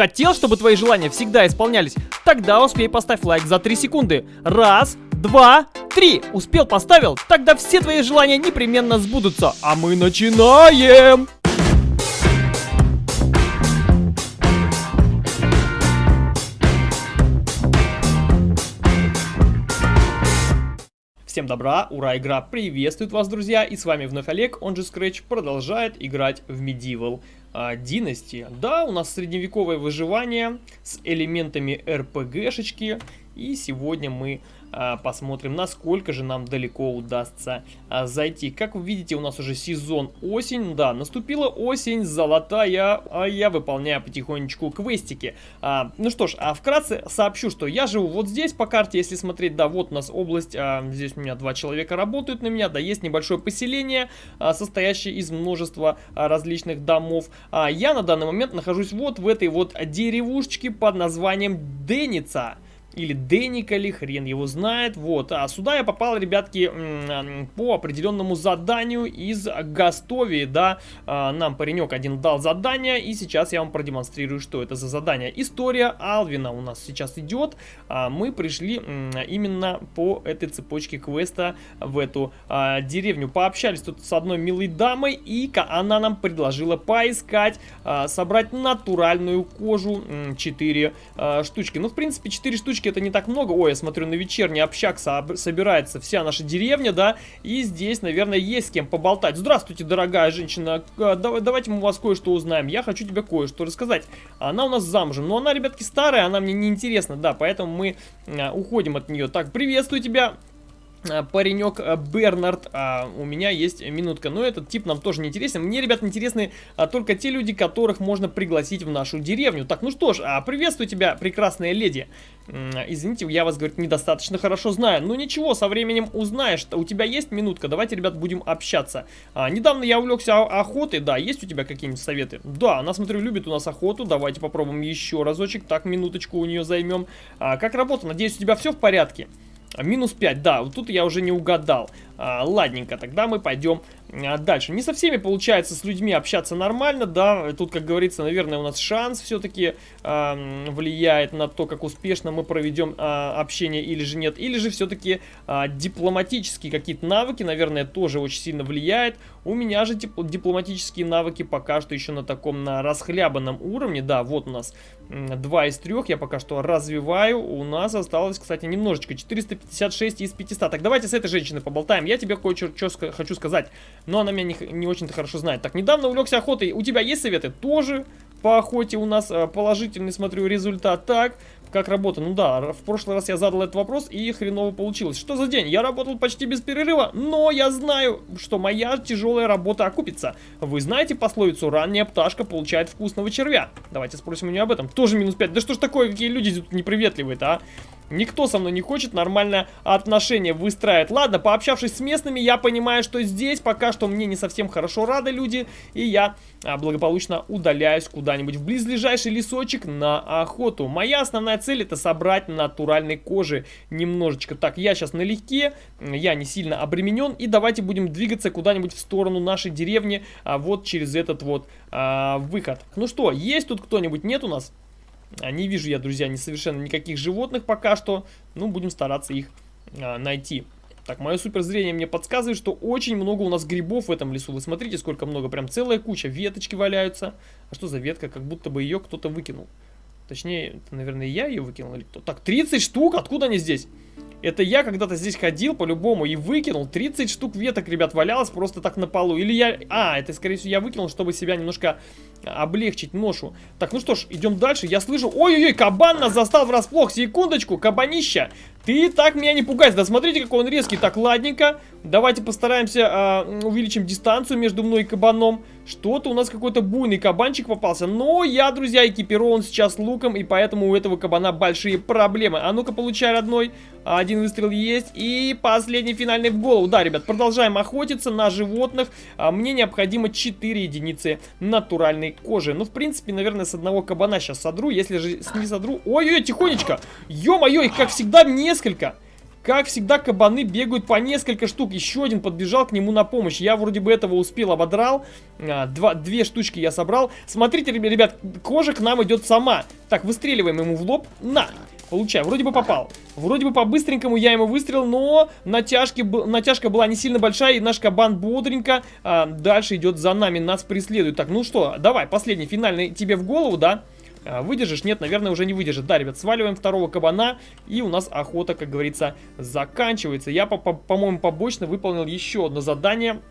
Хотел, чтобы твои желания всегда исполнялись? Тогда успей поставь лайк за 3 секунды. Раз, два, три. Успел, поставил? Тогда все твои желания непременно сбудутся. А мы начинаем! Всем добра, ура, игра приветствует вас, друзья, и с вами вновь Олег, он же Scratch, продолжает играть в Medieval а, Dynasty. Да, у нас средневековое выживание с элементами RPG-шечки, и сегодня мы посмотрим, насколько же нам далеко удастся а, зайти. Как вы видите, у нас уже сезон осень. Да, наступила осень, золотая, а я выполняю потихонечку квестики. А, ну что ж, а вкратце сообщу, что я живу вот здесь по карте, если смотреть, да, вот у нас область, а, здесь у меня два человека работают на меня, да, есть небольшое поселение, а, состоящее из множества а, различных домов. А, я на данный момент нахожусь вот в этой вот деревушечке под названием Деница или Деника ли, хрен его знает. Вот, а сюда я попал, ребятки, по определенному заданию из Гастовии, да. А, нам паренек один дал задание, и сейчас я вам продемонстрирую, что это за задание. История Алвина у нас сейчас идет. А, мы пришли именно по этой цепочке квеста в эту а, деревню. Пообщались тут с одной милой дамой, и она нам предложила поискать, собрать натуральную кожу 4 штучки. Ну, в принципе, 4 штучки штучки это не так много. Ой, я смотрю, на вечерний общак собирается вся наша деревня, да, и здесь, наверное, есть с кем поболтать. Здравствуйте, дорогая женщина, а, давайте мы у вас кое-что узнаем. Я хочу тебе кое-что рассказать. Она у нас замужем, но она, ребятки, старая, она мне не интересна, да, поэтому мы а, уходим от нее. Так, приветствую тебя. Э, паренек э, Бернард, а, у меня есть минутка, но этот тип нам тоже не интересен. Мне, ребят, интересны а, только те люди, которых можно пригласить в нашу деревню. Так, ну что ж, а, приветствую тебя, прекрасная леди. Извините, я вас, говорит, недостаточно хорошо знаю. Ну ничего, со временем узнаешь. У тебя есть минутка? Давайте, ребят, будем общаться. А, недавно я увлекся охотой, да, есть у тебя какие-нибудь советы? Да, она, смотрю, любит у нас охоту. Давайте попробуем еще разочек. Так, минуточку у нее займем. А, как работа? Надеюсь, у тебя все в порядке? Минус 5, да, вот тут я уже не угадал. А, ладненько, тогда мы пойдем а, дальше. Не со всеми получается с людьми общаться нормально, да. Тут, как говорится, наверное, у нас шанс все-таки э, влияет на то, как успешно мы проведем э, общение или же нет. Или же все-таки э, дипломатические какие-то навыки, наверное, тоже очень сильно влияет. У меня же дип дипломатические навыки пока что еще на таком на расхлябанном уровне. Да, вот у нас два из трех я пока что развиваю. У нас осталось, кстати, немножечко. 456 из 500. Так, давайте с этой женщиной поболтаем я тебе кое-что хочу сказать, но она меня не, не очень-то хорошо знает. Так, недавно увлекся охотой, у тебя есть советы? Тоже по охоте у нас э, положительный, смотрю, результат. Так, как работа? Ну да, в прошлый раз я задал этот вопрос и хреново получилось. Что за день? Я работал почти без перерыва, но я знаю, что моя тяжелая работа окупится. Вы знаете пословицу «ранняя пташка получает вкусного червя»? Давайте спросим у нее об этом. Тоже минус 5. Да что ж такое, какие люди тут неприветливые-то, а? Никто со мной не хочет нормально отношения выстраивать. Ладно, пообщавшись с местными, я понимаю, что здесь пока что мне не совсем хорошо рады люди. И я а, благополучно удаляюсь куда-нибудь в близлежащий лесочек на охоту. Моя основная цель это собрать натуральной кожи немножечко. Так, я сейчас налегке, я не сильно обременен. И давайте будем двигаться куда-нибудь в сторону нашей деревни, а, вот через этот вот а, выход. Ну что, есть тут кто-нибудь? Нет у нас? А, не вижу я, друзья, ни совершенно никаких животных пока что. Ну, будем стараться их а, найти. Так, мое суперзрение мне подсказывает, что очень много у нас грибов в этом лесу. Вы смотрите, сколько много. Прям целая куча. Веточки валяются. А что за ветка? Как будто бы ее кто-то выкинул. Точнее, это, наверное, я ее выкинул или кто. Так, 30 штук? Откуда они здесь? Это я когда-то здесь ходил по-любому и выкинул. 30 штук веток, ребят, валялось просто так на полу. Или я... А, это, скорее всего, я выкинул, чтобы себя немножко облегчить ношу. Так, ну что ж, идем дальше. Я слышу... Ой-ой-ой, кабан нас застал врасплох. Секундочку, кабанища. Ты так меня не пугайся. Да смотрите, какой он резкий. Так, ладненько. Давайте постараемся э, увеличим дистанцию между мной и кабаном. Что-то у нас какой-то буйный кабанчик попался. Но я, друзья, экипирован сейчас луком, и поэтому у этого кабана большие проблемы. А ну-ка, получай, родной. Один выстрел есть. И последний финальный в голову. Да, ребят, продолжаем охотиться на животных. А, мне необходимо 4 единицы натуральной кожи. Ну, в принципе, наверное, с одного кабана сейчас содру. Если же не содру... Ой-ой-ой, тихонечко. Ё-моё, как всегда, несколько. Как всегда, кабаны бегают по несколько штук. Еще один подбежал к нему на помощь. Я вроде бы этого успел, ободрал. А, два, две штучки я собрал. Смотрите, ребят, кожа к нам идет сама. Так, выстреливаем ему в лоб. На! Получаю. Вроде бы попал. Вроде бы по-быстренькому я ему выстрелил, но натяжки, натяжка была не сильно большая, и наш кабан бодренько а, дальше идет за нами, нас преследует. Так, ну что, давай, последний, финальный тебе в голову, да? Выдержишь? Нет, наверное, уже не выдержит. Да, ребят, сваливаем второго кабана, и у нас охота, как говорится, заканчивается. Я, по-моему, по побочно выполнил еще одно задание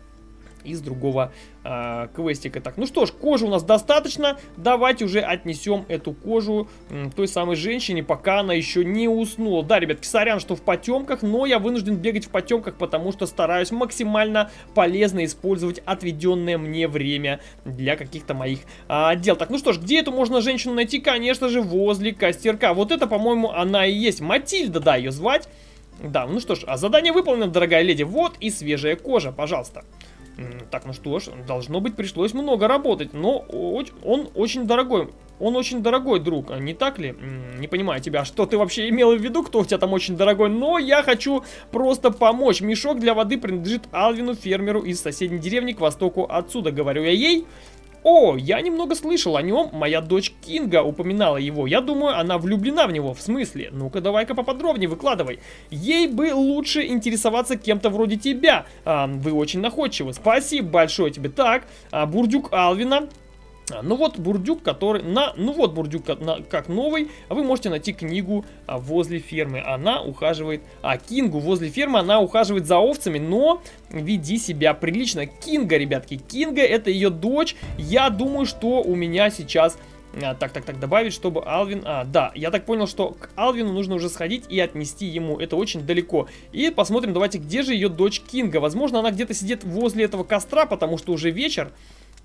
из другого э, квестика. Так, ну что ж, кожи у нас достаточно. Давайте уже отнесем эту кожу э, той самой женщине, пока она еще не уснула. Да, ребятки, сорян, что в потемках, но я вынужден бегать в потемках, потому что стараюсь максимально полезно использовать отведенное мне время для каких-то моих э, дел. Так, ну что ж, где эту можно женщину найти? Конечно же, возле костерка. Вот это, по-моему, она и есть. Матильда, да, ее звать. Да, ну что ж, а задание выполнено, дорогая леди. Вот и свежая кожа, пожалуйста. Так, ну что ж, должно быть, пришлось много работать, но он очень дорогой. Он очень дорогой, друг, не так ли? Не понимаю тебя, что ты вообще имел в виду, кто у тебя там очень дорогой, но я хочу просто помочь. Мешок для воды принадлежит Алвину, фермеру из соседней деревни к востоку отсюда, говорю я ей. О, я немного слышал о нем, моя дочь Кинга упоминала его. Я думаю, она влюблена в него, в смысле? Ну-ка, давай-ка поподробнее выкладывай. Ей бы лучше интересоваться кем-то вроде тебя. А, вы очень находчивы. Спасибо большое тебе. Так, а, Бурдюк Алвина ну вот бурдюк, который на, ну вот бурдюк как, на, как новый, а вы можете найти книгу а, возле фермы. Она ухаживает, а Кингу возле фермы, она ухаживает за овцами, но веди себя прилично. Кинга, ребятки, Кинга это ее дочь. Я думаю, что у меня сейчас а, так, так, так, добавить, чтобы Алвин... А, да, я так понял, что к Алвину нужно уже сходить и отнести ему. Это очень далеко. И посмотрим, давайте, где же ее дочь Кинга. Возможно, она где-то сидит возле этого костра, потому что уже вечер.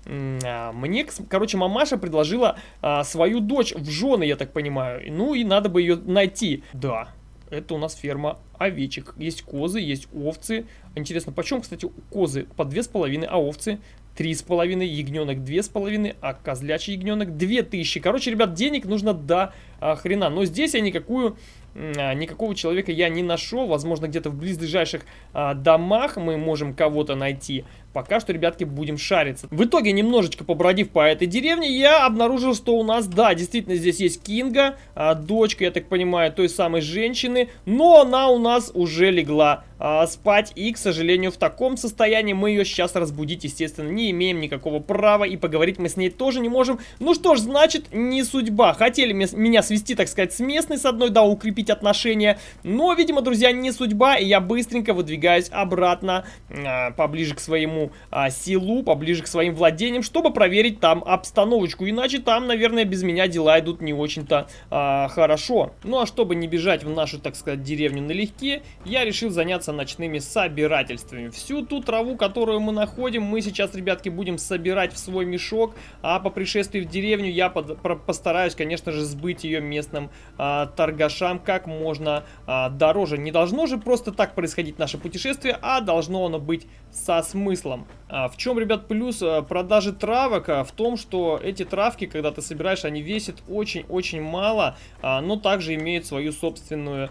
А, мне, короче, мамаша предложила а, свою дочь в жены, я так понимаю. Ну и надо бы ее найти. Да, это у нас ферма овечек. Есть козы, есть овцы. Интересно, почем, кстати, козы? По две с половиной, а овцы? Три с половиной, ягненок две с половиной, а козлячий ягненок две тысячи. Короче, ребят, денег нужно до а, хрена. Но здесь я никакую а, никакого человека я не нашел. Возможно, где-то в близлежащих а, домах мы можем кого-то найти. Пока что, ребятки, будем шариться. В итоге, немножечко побродив по этой деревне, я обнаружил, что у нас, да, действительно, здесь есть Кинга, а, дочка, я так понимаю, той самой женщины, но она у нас уже легла а, спать, и, к сожалению, в таком состоянии мы ее сейчас разбудить, естественно, не имеем никакого права, и поговорить мы с ней тоже не можем. Ну что ж, значит, не судьба. Хотели меня свести, так сказать, с местной, с одной, да, укрепить отношения, но, видимо, друзья, не судьба, и я быстренько выдвигаюсь обратно, а, поближе к своему а, силу, поближе к своим владениям, чтобы проверить там обстановочку. Иначе там, наверное, без меня дела идут не очень-то а, хорошо. Ну а чтобы не бежать в нашу, так сказать, деревню налегке, я решил заняться ночными собирательствами. Всю ту траву, которую мы находим, мы сейчас, ребятки, будем собирать в свой мешок, а по пришествии в деревню я под, про, постараюсь, конечно же, сбыть ее местным а, торгашам как можно а, дороже. Не должно же просто так происходить наше путешествие, а должно оно быть со смыслом делом. А в чем, ребят, плюс а, продажи травок? А, в том, что эти травки, когда ты собираешь, они весят очень-очень мало, но также имеют свою собственную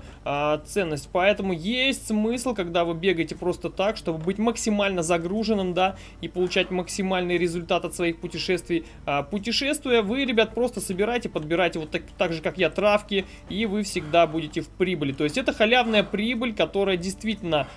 ценность. Поэтому есть смысл, когда вы бегаете просто так, чтобы быть максимально загруженным, да, и получать максимальный результат от своих путешествий. Путешествуя, вы, ребят, просто собираете, подбираете вот так, так же, как я, травки, и вы всегда будете в прибыли. То есть это халявная прибыль, которая действительно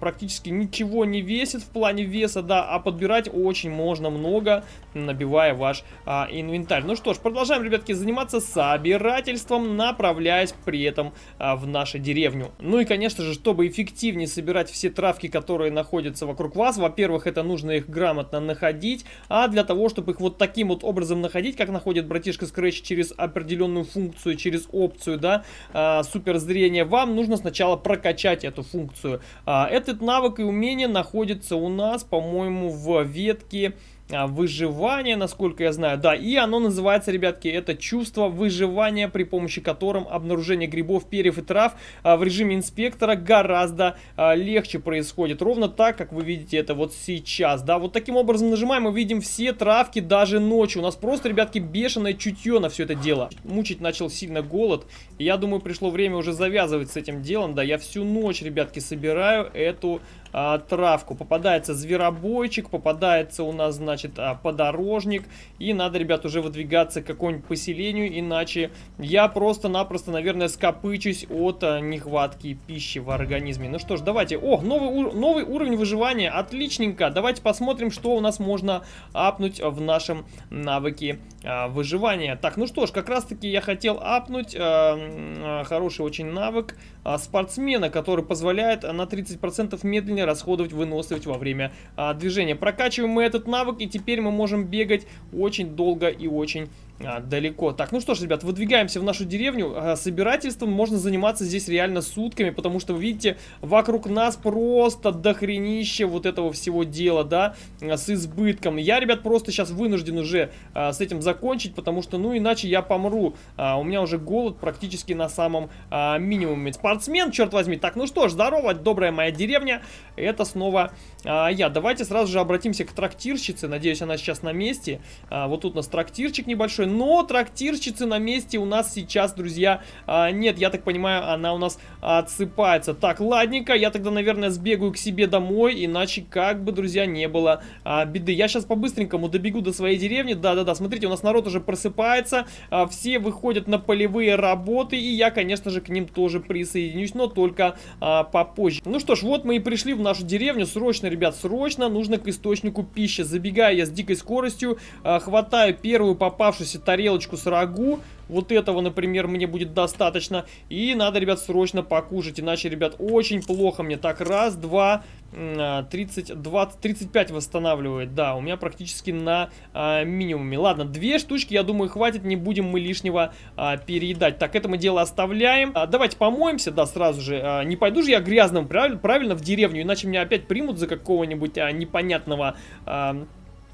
практически ничего не весит в плане веса, да, а подбирать очень можно много, набивая ваш а, инвентарь. Ну что ж, продолжаем, ребятки, заниматься собирательством, направляясь при этом а, в нашу деревню. Ну и, конечно же, чтобы эффективнее собирать все травки, которые находятся вокруг вас, во-первых, это нужно их грамотно находить, а для того, чтобы их вот таким вот образом находить, как находит братишка Scratch через определенную функцию, через опцию, да, а, суперзрение, вам нужно сначала прокачать эту функцию. А, этот навык и умение находится у нас, по-моему, в ветке выживания, насколько я знаю. Да, и оно называется, ребятки, это чувство выживания, при помощи которым обнаружение грибов, перьев и трав а, в режиме инспектора гораздо а, легче происходит. Ровно так, как вы видите это вот сейчас. Да, вот таким образом нажимаем, мы видим все травки даже ночью. У нас просто, ребятки, бешеное чутье на все это дело. Мучить начал сильно голод. Я думаю, пришло время уже завязывать с этим делом. Да, я всю ночь, ребятки, собираю эту а, травку. Попадается зверобойчик, попадается у нас, значит, а, подорожник. И надо, ребят, уже выдвигаться к какому-нибудь поселению, иначе я просто-напросто, наверное, скопычусь от а, нехватки пищи в организме. Ну что ж, давайте. О, новый, новый уровень выживания, отличненько. Давайте посмотрим, что у нас можно апнуть в нашем навыке а, выживания. Так, ну что ж, как раз-таки я хотел апнуть а, хороший очень навык а, спортсмена, который позволяет на 30% медленнее расходовать выносливость во время а, движения. Прокачиваем мы этот навык, и теперь мы можем бегать очень долго и очень а, далеко. Так, ну что ж, ребят, выдвигаемся в нашу деревню. А, собирательством можно заниматься здесь реально сутками, потому что, вы видите, вокруг нас просто дохренище вот этого всего дела, да, а, с избытком. Я, ребят, просто сейчас вынужден уже с этим закончить, потому что, ну, иначе я помру. У меня уже голод практически на самом минимуме. Спортсмен, черт возьми. Так, ну что ж, здорово, добрая моя деревня. Это снова я. Давайте сразу же обратимся к трактирщице. Надеюсь, она сейчас на месте. Вот тут у нас трактирчик небольшой но трактирщицы на месте у нас сейчас, друзья, а, нет, я так понимаю, она у нас отсыпается. Так, ладненько, я тогда, наверное, сбегаю к себе домой, иначе как бы, друзья, не было а, беды. Я сейчас по-быстренькому добегу до своей деревни, да-да-да, смотрите, у нас народ уже просыпается, а, все выходят на полевые работы, и я, конечно же, к ним тоже присоединюсь, но только попозже. Ну что ж, вот мы и пришли в нашу деревню, срочно, ребят, срочно нужно к источнику пищи. Забегаю я с дикой скоростью, хватаю первую попавшуюся тарелочку с рагу. Вот этого, например, мне будет достаточно. И надо, ребят, срочно покушать. Иначе, ребят, очень плохо мне. Так, раз, два, 30, 20, 35 восстанавливает. Да, у меня практически на а, минимуме. Ладно, две штучки, я думаю, хватит. Не будем мы лишнего а, переедать. Так, это мы дело оставляем. А, давайте помоемся, да, сразу же. А, не пойду же я грязным, правильно, правильно в деревню. Иначе меня опять примут за какого-нибудь а, непонятного... А,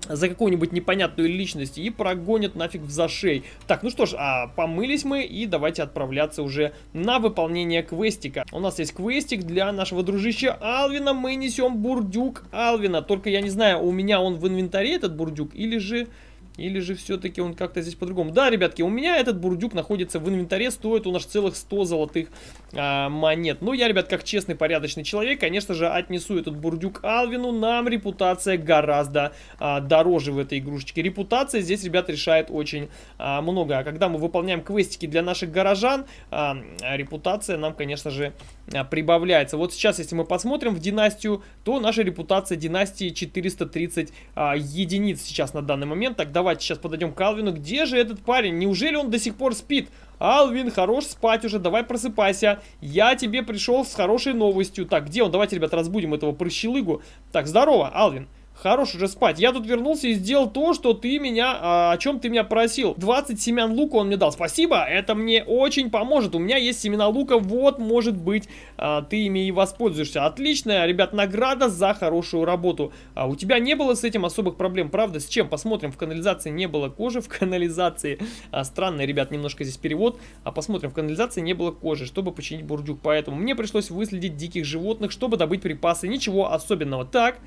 за какую-нибудь непонятную личность и прогонят нафиг в зашей. Так, ну что ж, а, помылись мы и давайте отправляться уже на выполнение квестика. У нас есть квестик для нашего дружища Алвина. Мы несем бурдюк Алвина. Только я не знаю, у меня он в инвентаре этот бурдюк или же... Или же все-таки он как-то здесь по-другому? Да, ребятки, у меня этот бурдюк находится в инвентаре, стоит у нас целых 100 золотых а, монет. Ну, я, ребят, как честный, порядочный человек, конечно же, отнесу этот бурдюк Алвину. Нам репутация гораздо а, дороже в этой игрушечке. Репутация здесь, ребят, решает очень а, много. А когда мы выполняем квестики для наших горожан, а, репутация нам, конечно же, а, прибавляется. Вот сейчас, если мы посмотрим в династию, то наша репутация династии 430 а, единиц сейчас на данный момент. Так, давайте сейчас подойдем к Алвину. Где же этот парень? Неужели он до сих пор спит? Алвин, хорош спать уже, давай просыпайся. Я тебе пришел с хорошей новостью. Так, где он? Давайте, ребят, разбудим этого прыщелыгу. Так, здорово, Алвин. Хорош уже спать. Я тут вернулся и сделал то, что ты меня, а, о чем ты меня просил. 20 семян лука он мне дал. Спасибо, это мне очень поможет. У меня есть семена лука, вот, может быть, а, ты ими и воспользуешься. Отличная, ребят, награда за хорошую работу. А у тебя не было с этим особых проблем, правда? С чем? Посмотрим, в канализации не было кожи, в канализации. А, странный, ребят, немножко здесь перевод. А посмотрим, в канализации не было кожи, чтобы починить бурдюк. Поэтому мне пришлось выследить диких животных, чтобы добыть припасы. Ничего особенного. Так...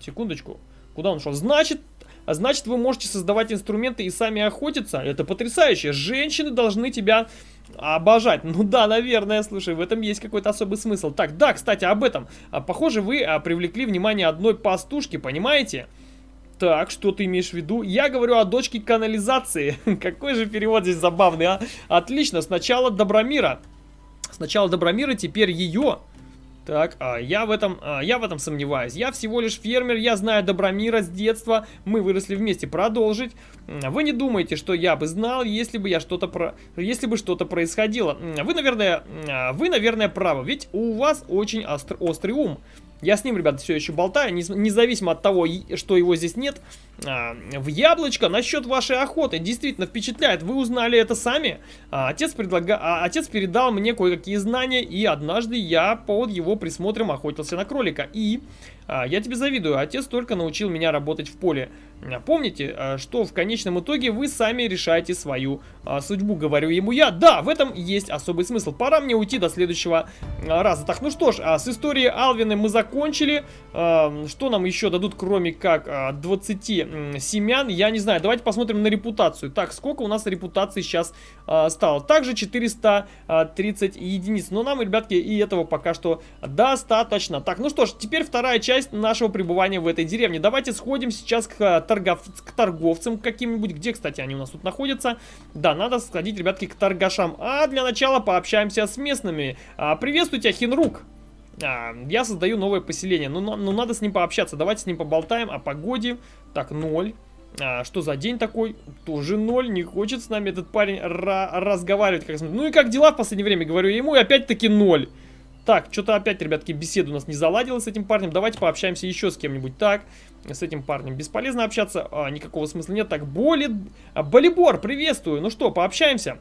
Секундочку. Куда он шел? Значит, значит, вы можете создавать инструменты и сами охотиться. Это потрясающе. Женщины должны тебя обожать. Ну да, наверное, слушай, в этом есть какой-то особый смысл. Так, да, кстати, об этом. А, похоже, вы а, привлекли внимание одной пастушки, понимаете? Так, что ты имеешь в виду? Я говорю о дочке канализации. Какой же перевод здесь забавный, а? Отлично, сначала Добромира. Сначала Добромира, теперь ее. Так, а я в этом, а, я в этом сомневаюсь. Я всего лишь фермер, я знаю Добромира с детства, мы выросли вместе. Продолжить. Вы не думаете, что я бы знал, если бы я что-то про, если бы что-то происходило. Вы, наверное, а, вы, наверное, правы, ведь у вас очень остр, острый ум. Я с ним, ребята, все еще болтаю, независимо от того, что его здесь нет. А, в яблочко насчет вашей охоты действительно впечатляет. Вы узнали это сами. А, отец, предлага... а, отец передал мне кое-какие знания, и однажды я под его присмотром охотился на кролика. И я тебе завидую, отец только научил меня работать в поле. А, помните, а, что в конечном итоге вы сами решаете свою а, судьбу, говорю ему я. Да, в этом есть особый смысл. Пора мне уйти до следующего а, раза. Так, ну что ж, а, с историей Алвины мы закончили. А, что нам еще дадут, кроме как а, 20 семян? Я не знаю, давайте посмотрим на репутацию. Так, сколько у нас репутации сейчас а, стало? Также 430 единиц. Но нам, ребятки, и этого пока что достаточно. Так, ну что ж, теперь вторая часть нашего пребывания в этой деревне. Давайте сходим сейчас к торгов... к торговцам каким-нибудь. Где, кстати, они у нас тут находятся? Да, надо сходить, ребятки, к торгашам. А для начала пообщаемся с местными. А, приветствую тебя, Хинрук. А, я создаю новое поселение. Ну, ну, надо с ним пообщаться. Давайте с ним поболтаем о погоде. Так, ноль. А, что за день такой? Тоже ноль. Не хочет с нами этот парень разговаривать. Как... Ну и как дела в последнее время? Говорю ему, и опять-таки ноль. Так, что-то опять, ребятки, беседа у нас не заладилась с этим парнем. Давайте пообщаемся еще с кем-нибудь. Так, с этим парнем бесполезно общаться, а, никакого смысла нет. Так, Боли... А, Болибор, приветствую. Ну что, пообщаемся?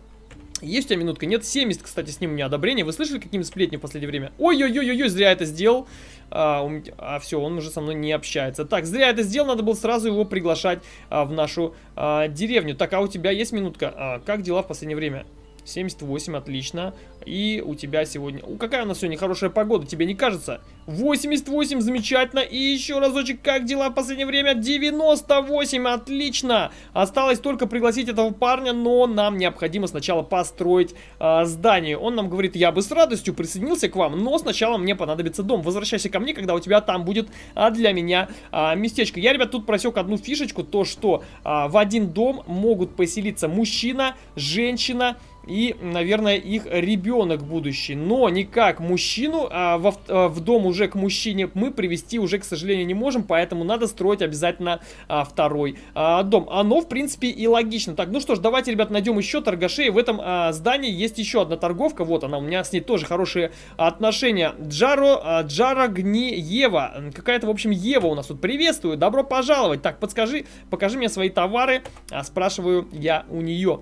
Есть у тебя минутка? Нет, 70, кстати, с ним у меня одобрение. Вы слышали какие-нибудь сплетни в последнее время? Ой-ой-ой-ой, зря это сделал. А, у... а все, он уже со мной не общается. Так, зря это сделал, надо было сразу его приглашать а, в нашу а, деревню. Так, а у тебя есть минутка? А, как дела в последнее время? 78, отлично. И у тебя сегодня... У, какая у нас сегодня хорошая погода, тебе не кажется? 88, замечательно. И еще разочек, как дела в последнее время? 98, отлично. Осталось только пригласить этого парня, но нам необходимо сначала построить э, здание. Он нам говорит, я бы с радостью присоединился к вам, но сначала мне понадобится дом. Возвращайся ко мне, когда у тебя там будет а, для меня а, местечко. Я, ребят, тут просек одну фишечку, то что а, в один дом могут поселиться мужчина, женщина, и, наверное, их ребенок будущий. Но никак мужчину а, в, а, в дом уже к мужчине мы привести уже, к сожалению, не можем, поэтому надо строить обязательно а, второй а, дом. Оно, в принципе, и логично. Так, ну что ж, давайте, ребят, найдем еще торгашей. В этом а, здании есть еще одна торговка. Вот она, у меня с ней тоже хорошие отношения. Джаро, а, Джара Гни Ева. Какая-то, в общем, Ева у нас тут. Приветствую, добро пожаловать. Так, подскажи, покажи мне свои товары. А, спрашиваю я у нее.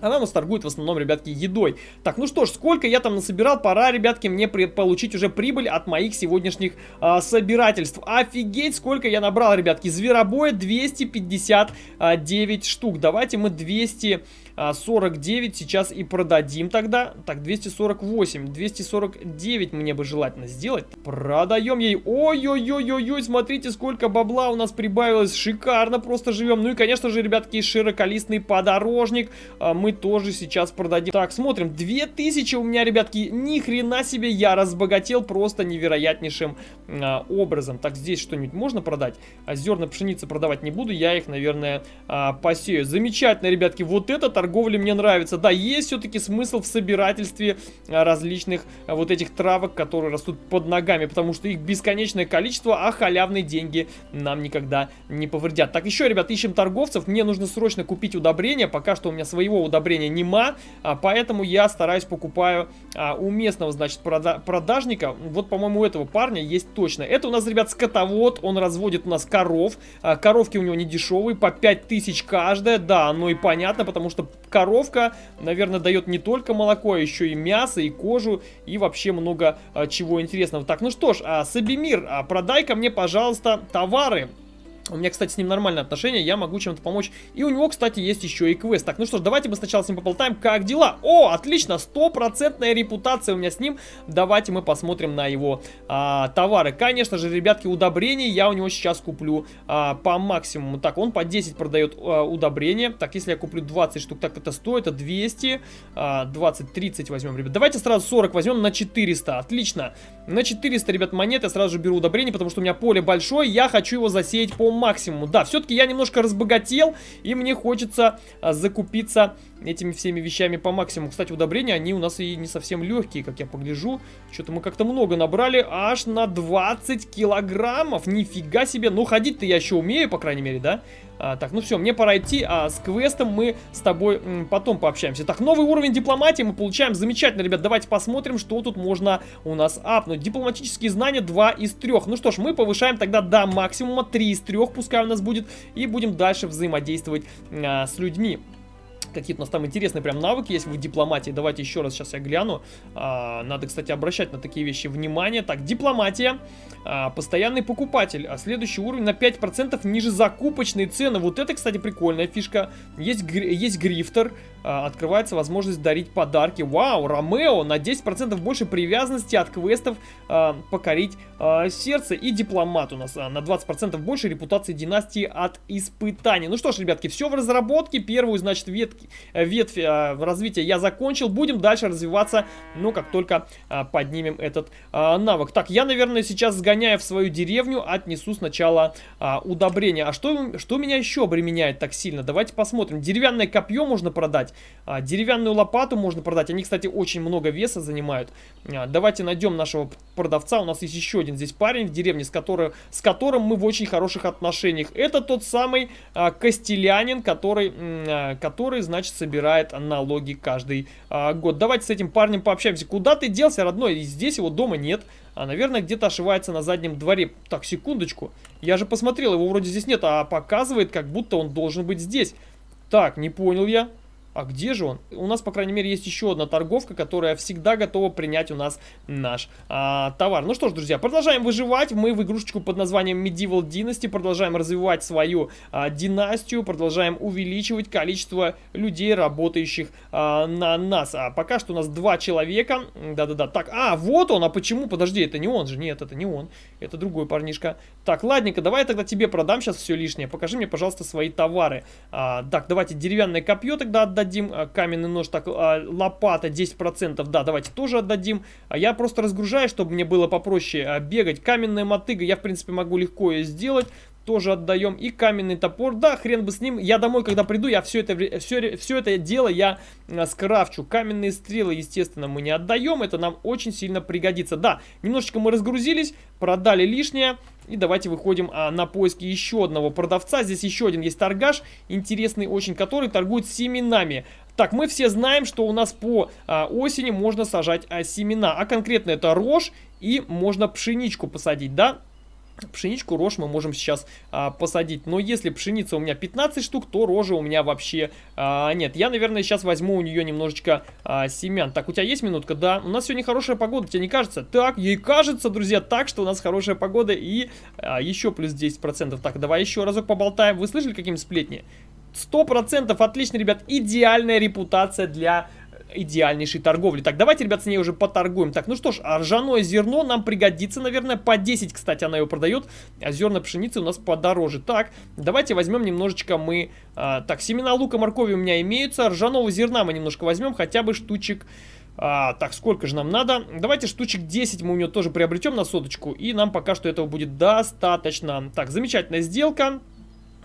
Она у нас торгует в основном, ребятки, едой. Так, ну что ж, сколько я там насобирал, пора, ребятки, мне получить уже прибыль от моих сегодняшних а, собирательств. Офигеть, сколько я набрал, ребятки. Зверобоя 259 штук. Давайте мы 200... 49 а, сейчас и продадим тогда. Так, 248. 249 мне бы желательно сделать. Продаем ей. Ой-ой-ой-ой-ой, смотрите, сколько бабла у нас прибавилось. Шикарно просто живем. Ну и, конечно же, ребятки, широколистный подорожник а, мы тоже сейчас продадим. Так, смотрим. 2000 у меня, ребятки, ни хрена себе, я разбогател просто невероятнейшим а, образом. Так, здесь что-нибудь можно продать? Зерна пшеницы продавать не буду, я их, наверное, посею. Замечательно, ребятки, вот этот торговля мне нравится. Да, есть все-таки смысл в собирательстве а, различных а, вот этих травок, которые растут под ногами, потому что их бесконечное количество, а халявные деньги нам никогда не повредят. Так, еще, ребят, ищем торговцев. Мне нужно срочно купить удобрения. Пока что у меня своего удобрения нема, а, поэтому я стараюсь покупаю у местного, значит, прода продажника. Вот, по-моему, у этого парня есть точно. Это у нас, ребят, скотовод. Он разводит у нас коров. Коровки у него не дешевые, по 5000 каждая. Да, оно и понятно, потому что коровка, наверное, дает не только молоко, а еще и мясо, и кожу, и вообще много а, чего интересного. Так, ну что ж, а, Сабимир, а, продай-ка мне, пожалуйста, товары. У меня, кстати, с ним нормальные отношения, я могу чем-то помочь. И у него, кстати, есть еще и квест. Так, ну что ж, давайте мы сначала с ним поболтаем, как дела. О, отлично, стопроцентная репутация у меня с ним. Давайте мы посмотрим на его а, товары. Конечно же, ребятки, удобрения я у него сейчас куплю а, по максимуму. Так, он по 10 продает а, удобрения. Так, если я куплю 20 штук, так это стоит, это 200. А, 20, 30 возьмем, ребят. Давайте сразу 40 возьмем на 400, отлично. На 400, ребят, монет я сразу же беру удобрение, потому что у меня поле большое, я хочу его засеять по максимуму. Да, все-таки я немножко разбогател, и мне хочется а, закупиться этими всеми вещами по максимуму. Кстати, удобрения, они у нас и не совсем легкие, как я погляжу. Что-то мы как-то много набрали, аж на 20 килограммов. Нифига себе. Ну, ходить-то я еще умею, по крайней мере, да? А, так, ну все, мне пора идти, а с квестом мы с тобой м, потом пообщаемся. Так, новый уровень дипломатии мы получаем. Замечательно, ребят, давайте посмотрим, что тут можно у нас апнуть. Дипломатические знания 2 из 3. Ну что ж, мы повышаем тогда до максимума 3 из 3, пускай у нас будет, и будем дальше взаимодействовать а, с людьми. Какие-то у нас там интересные прям навыки есть в дипломатии. Давайте еще раз сейчас я гляну. А, надо, кстати, обращать на такие вещи внимание. Так, дипломатия. А, постоянный покупатель. А следующий уровень на 5% ниже закупочной цены. Вот это, кстати, прикольная фишка. Есть, есть грифтер. А, открывается возможность дарить подарки. Вау, Ромео на 10% больше привязанности от квестов покорить сердце. И дипломат у нас на 20% больше репутации династии от испытаний. Ну что ж, ребятки, все в разработке. Первую, значит, ветки ветвь э, развития я закончил. Будем дальше развиваться, ну, как только э, поднимем этот навык. Так, я, наверное, сейчас сгоняя в свою деревню, отнесу сначала удобрения. А что, что меня еще обременяет так сильно? Давайте посмотрим. Деревянное копье можно продать, деревянную лопату можно продать. Они, кстати, очень много веса занимают. Давайте найдем нашего продавца. У нас есть еще один здесь парень в деревне, с, который, с которым мы в очень хороших отношениях. Это тот самый Костелянин, который, который, значит, собирает налоги каждый а, год. Давайте с этим парнем пообщаемся. Куда ты делся, родной? Здесь его дома нет. А, наверное, где-то ошивается на заднем дворе. Так, секундочку. Я же посмотрел, его вроде здесь нет, а показывает, как будто он должен быть здесь. Так, не понял я. А где же он? У нас, по крайней мере, есть еще одна торговка, которая всегда готова принять у нас наш а, товар. Ну что ж, друзья, продолжаем выживать. Мы в игрушечку под названием Medieval Dynasty продолжаем развивать свою а, династию, продолжаем увеличивать количество людей, работающих а, на нас. А пока что у нас два человека. Да-да-да. Так, а, вот он. А почему? Подожди, это не он же. Нет, это не он. Это другой парнишка. Так, ладненько, давай я тогда тебе продам сейчас все лишнее. Покажи мне, пожалуйста, свои товары. А, так, давайте деревянное копье тогда отдать отдадим, а, каменный нож, так, а, лопата 10%, да, давайте тоже отдадим. А я просто разгружаю, чтобы мне было попроще бегать. Каменная мотыга, я, в принципе, могу легко ее сделать тоже отдаем. И каменный топор, да, хрен бы с ним. Я домой, когда приду, я все это, все, все это дело я скрафчу. Каменные стрелы, естественно, мы не отдаем. Это нам очень сильно пригодится. Да, немножечко мы разгрузились, продали лишнее. И давайте выходим а, на поиски еще одного продавца. Здесь еще один есть торгаш, интересный очень, который торгует семенами. Так, мы все знаем, что у нас по а, осени можно сажать а, семена, а конкретно это рожь и можно пшеничку посадить, да? Пшеничку, рожь мы можем сейчас а, посадить. Но если пшеница у меня 15 штук, то рожи у меня вообще а, нет. Я, наверное, сейчас возьму у нее немножечко а, семян. Так, у тебя есть минутка? Да. У нас сегодня хорошая погода, тебе не кажется? Так, ей кажется, друзья, так, что у нас хорошая погода и а, еще плюс 10%. Так, давай еще разок поболтаем. Вы слышали, каким сплетни? 100% отлично, ребят. Идеальная репутация для идеальнейшей торговли. Так, давайте, ребят, с ней уже поторгуем. Так, ну что ж, ржаное зерно нам пригодится, наверное, по 10, кстати, она его продает, а зерна пшеницы у нас подороже. Так, давайте возьмем немножечко мы... А, так, семена лука, моркови у меня имеются, ржаного зерна мы немножко возьмем, хотя бы штучек... А, так, сколько же нам надо? Давайте штучек 10 мы у нее тоже приобретем на соточку, и нам пока что этого будет достаточно. Так, замечательная сделка.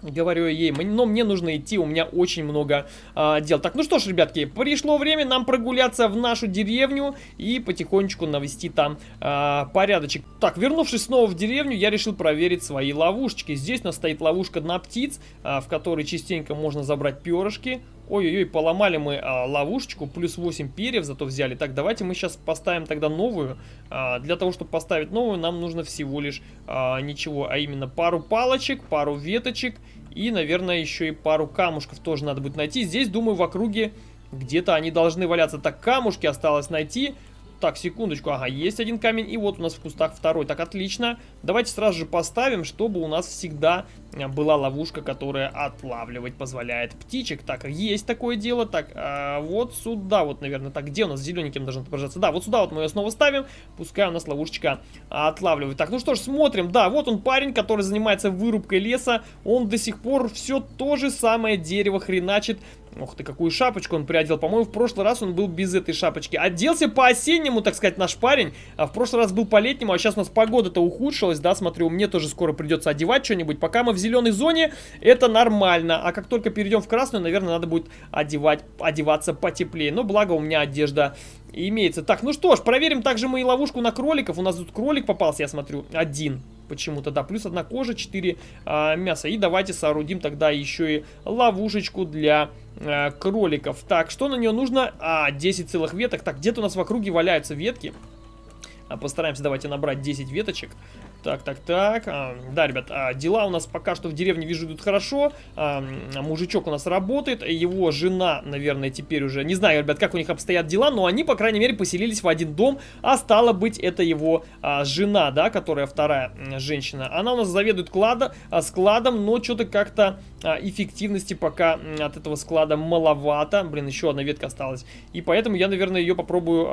Говорю ей, но мне нужно идти, у меня очень много а, дел. Так, ну что ж, ребятки, пришло время нам прогуляться в нашу деревню и потихонечку навести там а, порядочек. Так, вернувшись снова в деревню, я решил проверить свои ловушечки. Здесь у нас стоит ловушка на птиц, а, в которой частенько можно забрать перышки. Ой-ой-ой, поломали мы а, ловушечку, плюс 8 перьев зато взяли. Так, давайте мы сейчас поставим тогда новую. А, для того, чтобы поставить новую, нам нужно всего лишь а, ничего, а именно пару палочек, пару веточек и, наверное, еще и пару камушков тоже надо будет найти. Здесь, думаю, в округе где-то они должны валяться. Так, камушки осталось найти. Так, секундочку, ага, есть один камень, и вот у нас в кустах второй. Так, отлично. Давайте сразу же поставим, чтобы у нас всегда э, была ловушка, которая отлавливать позволяет птичек. Так, есть такое дело. Так, а вот сюда вот, наверное. Так, где у нас зелененьким должен отображаться? Да, вот сюда вот мы ее снова ставим. Пускай у нас ловушечка отлавливает. Так, ну что ж, смотрим. Да, вот он парень, который занимается вырубкой леса. Он до сих пор все то же самое дерево хреначит. Ух ты, какую шапочку он приодел. По-моему, в прошлый раз он был без этой шапочки. Оделся по-осеннему, так сказать, наш парень. А в прошлый раз был по-летнему, а сейчас у нас погода-то ухудшилась, да, смотрю, мне тоже скоро придется одевать что-нибудь. Пока мы в зеленой зоне, это нормально. А как только перейдем в красную, наверное, надо будет одевать, одеваться потеплее. Но благо у меня одежда имеется. Так, ну что ж, проверим также мы и ловушку на кроликов. У нас тут кролик попался, я смотрю, один почему-то, да, плюс одна кожа, 4 а, мяса. И давайте соорудим тогда еще и ловушечку для а, кроликов. Так, что на нее нужно? А, 10 целых веток. Так, где-то у нас в округе валяются ветки. А, постараемся, давайте, набрать 10 веточек. Так, так, так. А, да, ребят, а, дела у нас пока что в деревне, вижу, идут хорошо. А, мужичок у нас работает. Его жена, наверное, теперь уже... Не знаю, ребят, как у них обстоят дела, но они, по крайней мере, поселились в один дом. А стало быть, это его жена, да, которая вторая женщина. Она у нас заведует клада, складом, но что-то как-то эффективности пока от этого склада маловато. Блин, еще одна ветка осталась. И поэтому я, наверное, ее попробую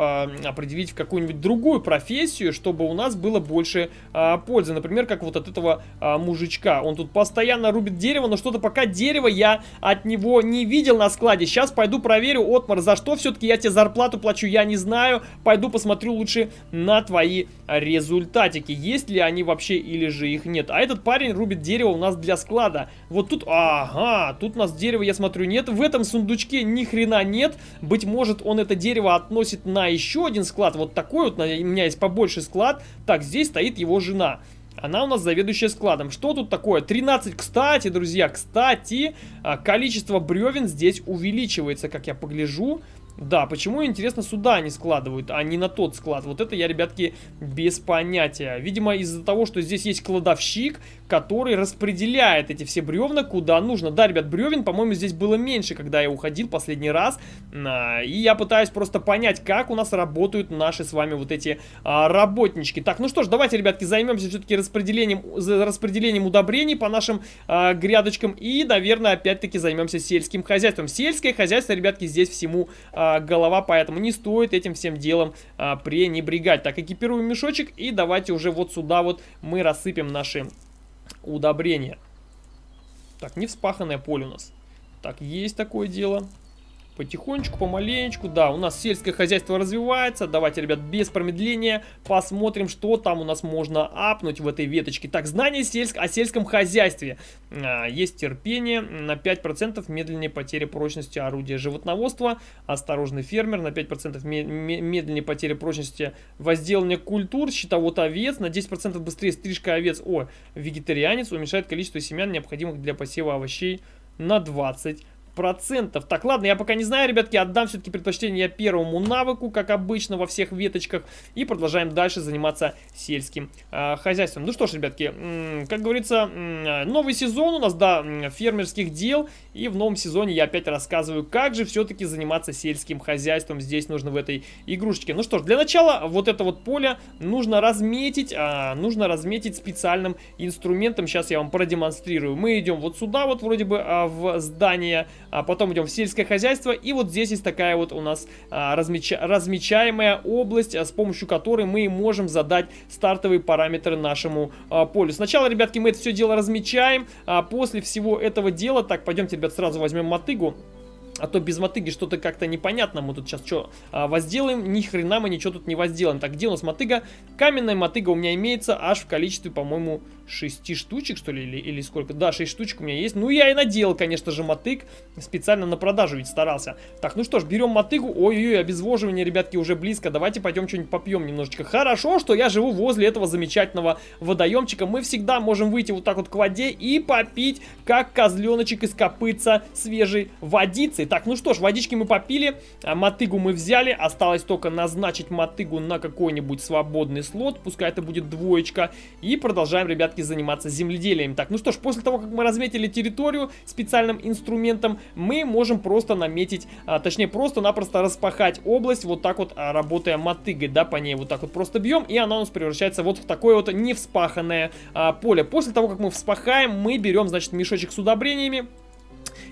определить в какую-нибудь другую профессию, чтобы у нас было больше... пользы. Например, как вот от этого а, мужичка. Он тут постоянно рубит дерево, но что-то пока дерево я от него не видел на складе. Сейчас пойду проверю, Отмар, за что все-таки я тебе зарплату плачу, я не знаю. Пойду посмотрю лучше на твои результатики. Есть ли они вообще или же их нет. А этот парень рубит дерево у нас для склада. Вот тут, ага, тут у нас дерево, я смотрю, нет. В этом сундучке ни хрена нет. Быть может, он это дерево относит на еще один склад. Вот такой вот, у меня есть побольше склад. Так, здесь стоит его жена жена. Она у нас заведующая складом. Что тут такое? 13. Кстати, друзья, кстати, а, количество бревен здесь увеличивается, как я погляжу. Да, почему, интересно, сюда они складывают, а не на тот склад? Вот это я, ребятки, без понятия. Видимо, из-за того, что здесь есть кладовщик, который распределяет эти все бревна куда нужно. Да, ребят, бревен, по-моему, здесь было меньше, когда я уходил последний раз. А, и я пытаюсь просто понять, как у нас работают наши с вами вот эти а, работнички. Так, ну что ж, давайте, ребятки, займемся все-таки распределением, распределением удобрений по нашим а, грядочкам. И, наверное, опять-таки займемся сельским хозяйством. Сельское хозяйство, ребятки, здесь всему... Голова, поэтому не стоит этим всем делом а, пренебрегать. Так, экипируем мешочек и давайте уже вот сюда вот мы рассыпем наши удобрения. Так, не вспаханное поле у нас. Так, есть такое дело. Потихонечку, помаленечку, да, у нас сельское хозяйство развивается. Давайте, ребят, без промедления посмотрим, что там у нас можно апнуть в этой веточке. Так, знание сельск... о сельском хозяйстве. А, есть терпение на 5%, медленнее потери прочности орудия животноводства. Осторожный фермер на 5% медленнее потери прочности возделывания культур. Щитовод овец на 10% быстрее стрижка овец. О, вегетарианец уменьшает количество семян, необходимых для посева овощей на 20% процентов. Так, ладно, я пока не знаю, ребятки, отдам все-таки предпочтение первому навыку, как обычно во всех веточках, и продолжаем дальше заниматься сельским э, хозяйством. Ну что ж, ребятки, как говорится, новый сезон у нас, да, фермерских дел, и в новом сезоне я опять рассказываю, как же все-таки заниматься сельским хозяйством здесь нужно в этой игрушечке. Ну что ж, для начала вот это вот поле нужно разметить, а, нужно разметить специальным инструментом, сейчас я вам продемонстрирую. Мы идем вот сюда вот вроде бы а, в здание а потом идем в сельское хозяйство, и вот здесь есть такая вот у нас а, размеча размечаемая область, а, с помощью которой мы можем задать стартовые параметры нашему а, полю. Сначала, ребятки, мы это все дело размечаем, а после всего этого дела, так, пойдемте, ребят, сразу возьмем мотыгу. А то без мотыги что-то как-то непонятно. Мы тут сейчас что, а, возделаем? Ни хрена мы ничего тут не возделаем. Так, где у нас мотыга? Каменная мотыга у меня имеется аж в количестве, по-моему, 6 штучек, что ли, или, или сколько? Да, 6 штучек у меня есть. Ну, я и наделал, конечно же, мотык. Специально на продажу ведь старался. Так, ну что ж, берем мотыгу. Ой-ой-ой, обезвоживание, ребятки, уже близко. Давайте пойдем что-нибудь попьем немножечко. Хорошо, что я живу возле этого замечательного водоемчика. Мы всегда можем выйти вот так вот к воде и попить, как козленочек из копытца свежей водицы. Так, ну что ж, водички мы попили, а мотыгу мы взяли. Осталось только назначить мотыгу на какой-нибудь свободный слот. Пускай это будет двоечка. И продолжаем, ребятки заниматься земледелием. Так, ну что ж, после того, как мы разметили территорию специальным инструментом, мы можем просто наметить, а, точнее, просто-напросто распахать область, вот так вот, а, работая мотыгой, да, по ней вот так вот просто бьем, и она у нас превращается вот в такое вот невспаханное а, поле. После того, как мы вспахаем, мы берем, значит, мешочек с удобрениями,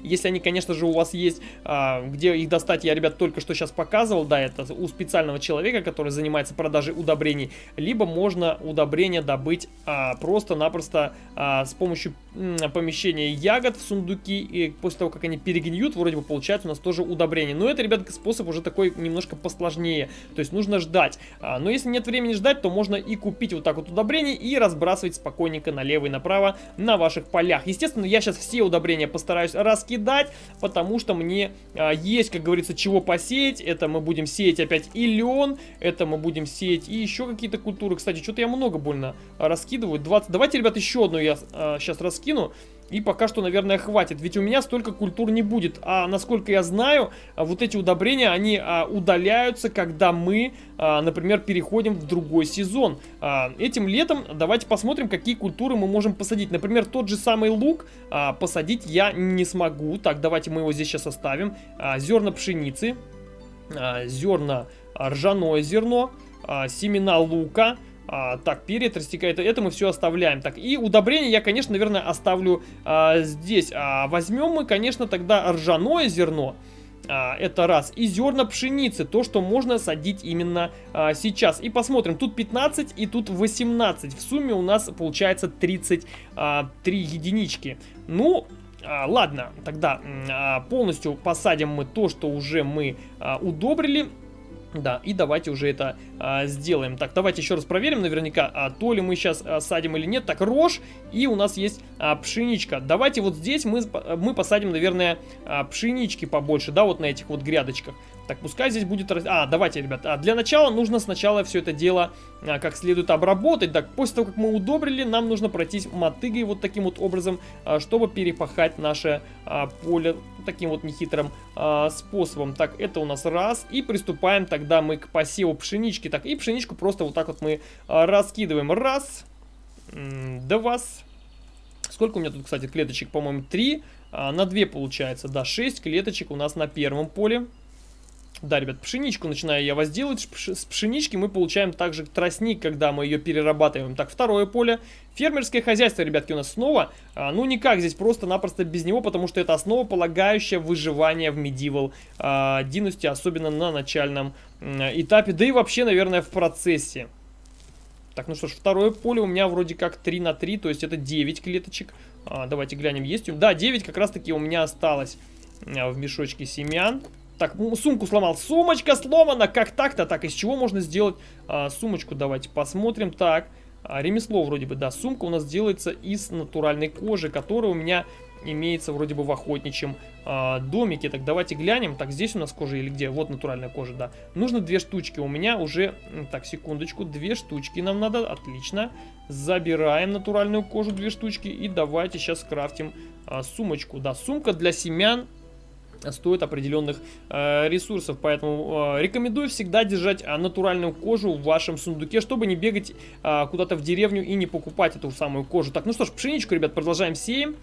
если они, конечно же, у вас есть, а, где их достать, я, ребят, только что сейчас показывал, да, это у специального человека, который занимается продажей удобрений, либо можно удобрения добыть а, просто-напросто а, с помощью м, помещения ягод в сундуки, и после того, как они перегниют, вроде бы получается у нас тоже удобрение. Но это, ребят, способ уже такой немножко посложнее, то есть нужно ждать. А, но если нет времени ждать, то можно и купить вот так вот удобрения и разбрасывать спокойненько налево и направо на ваших полях. Естественно, я сейчас все удобрения постараюсь раскидать, потому что мне а, есть, как говорится, чего посеять. Это мы будем сеять опять и лен, это мы будем сеять и еще какие-то культуры. Кстати, что-то я много больно раскидываю. 20... Давайте, ребят, еще одну я а, сейчас раскину. И пока что, наверное, хватит. Ведь у меня столько культур не будет. А насколько я знаю, а, вот эти удобрения, они а, удаляются, когда мы, а, например, переходим в другой сезон. А, этим летом давайте посмотрим, какие культуры мы можем посадить. Например, тот же самый лук а, посадить я не смогу. Так, давайте мы его здесь сейчас оставим. А, зерна пшеницы, а, зерна ржаное зерно, а, семена лука, а, так, перец растекает, это мы все оставляем. Так, и удобрение я, конечно, наверное, оставлю а, здесь. А, возьмем мы, конечно, тогда ржаное зерно. А, это раз. И зерна пшеницы, то, что можно садить именно а, сейчас. И посмотрим, тут 15 и тут 18. В сумме у нас получается 33 а, единички. Ну, а, ладно, тогда а, полностью посадим мы то, что уже мы а, удобрили. Да, и давайте уже это а, сделаем. Так, давайте еще раз проверим наверняка, а, то ли мы сейчас а, садим или нет. Так, рожь, и у нас есть а, пшеничка. Давайте вот здесь мы, мы посадим, наверное, а, пшенички побольше, да, вот на этих вот грядочках. Так, пускай здесь будет... А, давайте, ребят, а для начала нужно сначала все это дело а, как следует обработать. Так, после того, как мы удобрили, нам нужно пройтись мотыгой вот таким вот образом, а, чтобы перепахать наше а, поле таким вот нехитрым а, способом. Так, это у нас раз. И приступаем тогда мы к посеву пшенички. Так, и пшеничку просто вот так вот мы а, раскидываем. Раз, два, Сколько у меня тут, кстати, клеточек? По-моему, три. А, на две получается, да, шесть клеточек у нас на первом поле. Да, ребят, пшеничку начинаю я возделывать. С пшенички мы получаем также тростник, когда мы ее перерабатываем. Так, второе поле. Фермерское хозяйство, ребятки, у нас снова. А, ну, никак здесь просто-напросто без него, потому что это основа, полагающая выживание в Medieval а, Dynasty, особенно на начальном а, этапе. Да и вообще, наверное, в процессе. Так, ну что ж, второе поле у меня вроде как 3 на 3, то есть это 9 клеточек. А, давайте глянем, есть у Да, 9 как раз-таки у меня осталось а, в мешочке семян. Так, сумку сломал. Сумочка сломана. Как так-то? Так, из чего можно сделать а, сумочку? Давайте посмотрим. Так, а, ремесло вроде бы, да. Сумка у нас делается из натуральной кожи, которая у меня имеется вроде бы в охотничьем а, домике. Так, давайте глянем. Так, здесь у нас кожа или где? Вот натуральная кожа, да. Нужно две штучки. У меня уже... Так, секундочку. Две штучки нам надо. Отлично. Забираем натуральную кожу, две штучки. И давайте сейчас крафтим а, сумочку. Да, сумка для семян стоит определенных э, ресурсов, поэтому э, рекомендую всегда держать э, натуральную кожу в вашем сундуке, чтобы не бегать э, куда-то в деревню и не покупать эту самую кожу. Так, ну что ж, пшеничку, ребят, продолжаем сеем.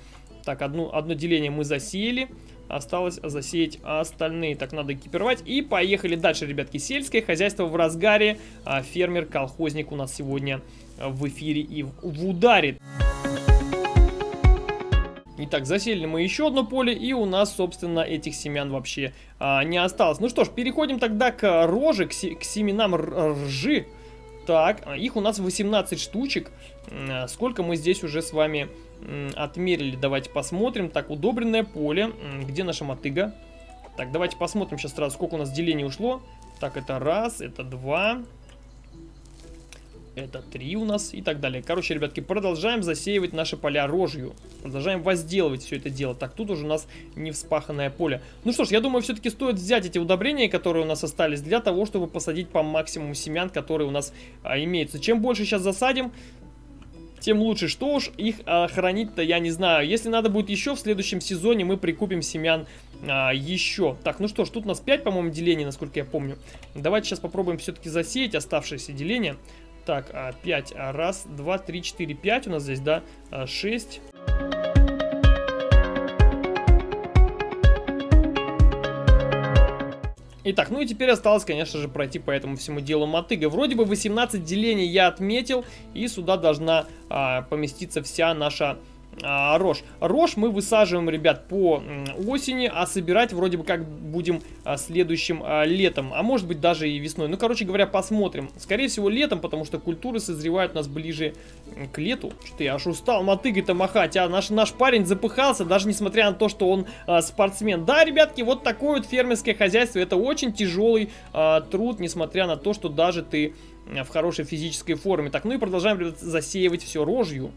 Так, одну, одно деление мы засеяли. Осталось засеять остальные. Так, надо экипировать. И поехали дальше, ребятки. Сельское хозяйство в разгаре. А Фермер-колхозник у нас сегодня в эфире и в ударе. Итак, засели мы еще одно поле, и у нас, собственно, этих семян вообще а, не осталось. Ну что ж, переходим тогда к роже, к, к семенам ржи. Так, а, их у нас 18 штучек. А, сколько мы здесь уже с вами отмерили? Давайте посмотрим. Так, удобренное поле. Где наша мотыга? Так, давайте посмотрим сейчас сразу, сколько у нас делений ушло. Так, это раз, это два, это 3 у нас и так далее. Короче, ребятки, продолжаем засеивать наши поля рожью. Продолжаем возделывать все это дело. Так, тут уже у нас не вспаханное поле. Ну что ж, я думаю, все-таки стоит взять эти удобрения, которые у нас остались, для того, чтобы посадить по максимуму семян, которые у нас а, имеются. Чем больше сейчас засадим, тем лучше. Что уж их а, хранить-то я не знаю. Если надо будет еще, в следующем сезоне мы прикупим семян а, еще. Так, ну что ж, тут у нас 5, по-моему, делений, насколько я помню. Давайте сейчас попробуем все-таки засеять оставшиеся деления. Так, 5. А, раз, два, три, четыре, пять у нас здесь, да? 6. Итак, ну и теперь осталось, конечно же, пройти по этому всему делу мотыга. Вроде бы 18 делений я отметил, и сюда должна а, поместиться вся наша а, рожь. Рожь мы высаживаем, ребят, по осени, а собирать вроде бы как будем а, следующим а, летом, а может быть даже и весной. Ну, короче говоря, посмотрим. Скорее всего летом, потому что культуры созревают у нас ближе к лету. Что-то я аж устал мотыгой-то махать, а наш, наш парень запыхался, даже несмотря на то, что он а, спортсмен. Да, ребятки, вот такое вот фермерское хозяйство, это очень тяжелый а, труд, несмотря на то, что даже ты в хорошей физической форме. Так, ну и продолжаем, ребят, засеивать все рожью.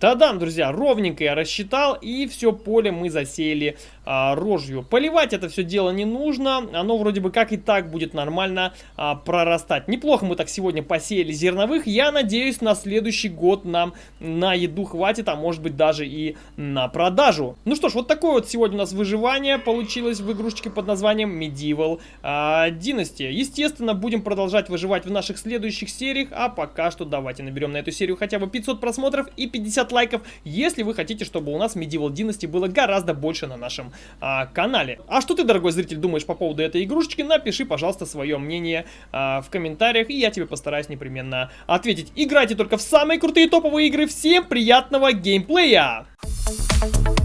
Та-дам, друзья, ровненько я рассчитал, и все поле мы засеяли а, рожью. Поливать это все дело не нужно, оно вроде бы как и так будет нормально а, прорастать. Неплохо мы так сегодня посеяли зерновых, я надеюсь на следующий год нам на еду хватит, а может быть даже и на продажу. Ну что ж, вот такое вот сегодня у нас выживание получилось в игрушечке под названием Medieval а, Dynasty. Естественно, будем продолжать выживать в наших следующих сериях, а пока что давайте наберем на эту серию хотя бы 500 просмотров и 50 лайков, если вы хотите, чтобы у нас Medieval Dynasty было гораздо больше на нашем а, канале. А что ты, дорогой зритель, думаешь по поводу этой игрушечки? Напиши, пожалуйста, свое мнение а, в комментариях, и я тебе постараюсь непременно ответить. Играйте только в самые крутые топовые игры. Всем приятного геймплея! Thank you.